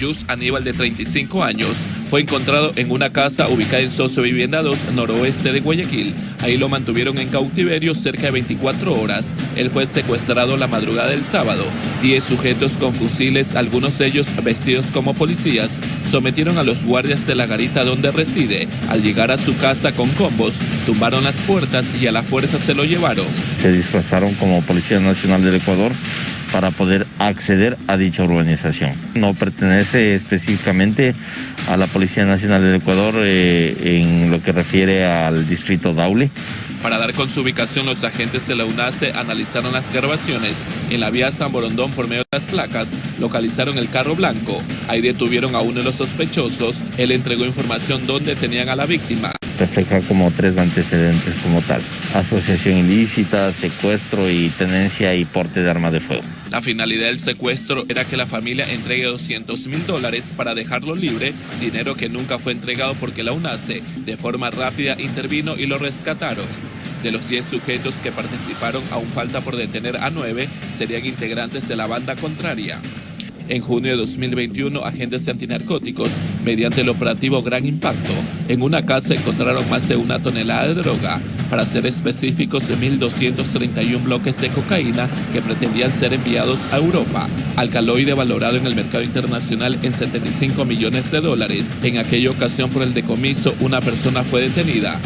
Yus Aníbal de 35 años, fue encontrado en una casa ubicada en Socio Vivienda 2, noroeste de Guayaquil. Ahí lo mantuvieron en cautiverio cerca de 24 horas. Él fue secuestrado la madrugada del sábado. Diez sujetos con fusiles, algunos de ellos vestidos como policías, sometieron a los guardias de la garita donde reside. Al llegar a su casa con combos, tumbaron las puertas y a la fuerza se lo llevaron. Se disfrazaron como Policía Nacional del Ecuador para poder acceder a dicha urbanización. No pertenece específicamente a la Policía Nacional del Ecuador eh, en lo que refiere al distrito Daule. Para dar con su ubicación, los agentes de la UNACE analizaron las grabaciones en la vía San Borondón por medio de las placas, localizaron el carro blanco, ahí detuvieron a uno de los sospechosos, él entregó información donde tenían a la víctima refleja como tres antecedentes como tal. Asociación ilícita, secuestro y tenencia y porte de arma de fuego. La finalidad del secuestro era que la familia entregue 200 mil dólares para dejarlo libre, dinero que nunca fue entregado porque la UNACE de forma rápida intervino y lo rescataron. De los 10 sujetos que participaron, aún falta por detener a 9, serían integrantes de la banda contraria. En junio de 2021, agentes antinarcóticos, mediante el operativo Gran Impacto, en una casa encontraron más de una tonelada de droga, para ser específicos de 1.231 bloques de cocaína que pretendían ser enviados a Europa. Alcaloide valorado en el mercado internacional en 75 millones de dólares. En aquella ocasión por el decomiso, una persona fue detenida.